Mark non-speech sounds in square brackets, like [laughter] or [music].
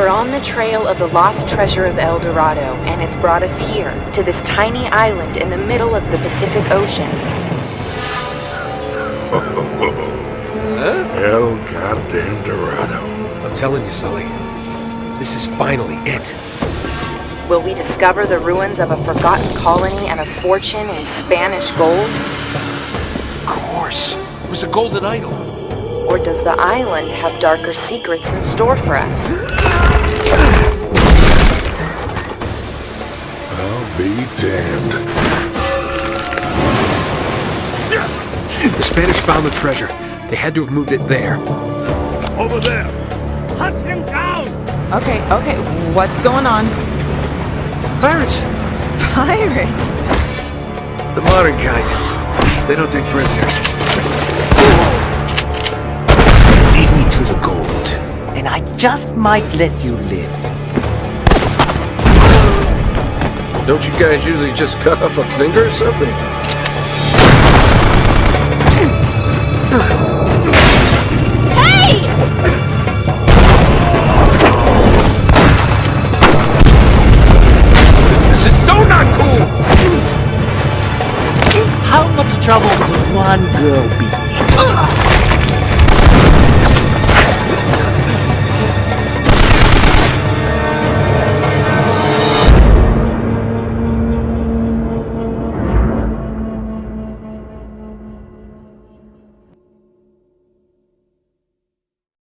on the trail of the lost treasure of El Dorado, and it's brought us here, to this tiny island in the middle of the Pacific Ocean. El goddamn Dorado. I'm telling you, Sully. This is finally it. Will we discover the ruins of a forgotten colony and a fortune in Spanish gold? Of course. It was a golden idol. Or does the island have darker secrets in store for us? [gasps] I'll be damned. The Spanish found the treasure. They had to have moved it there. Over there. Hunt him down! Okay, okay, what's going on? Pirates! Pirates? The modern kind. They don't take prisoners. Lead me to the gold, and I just might let you live. Don't you guys usually just cut off a finger or something? Hey! This is so not cool! How much trouble could one girl be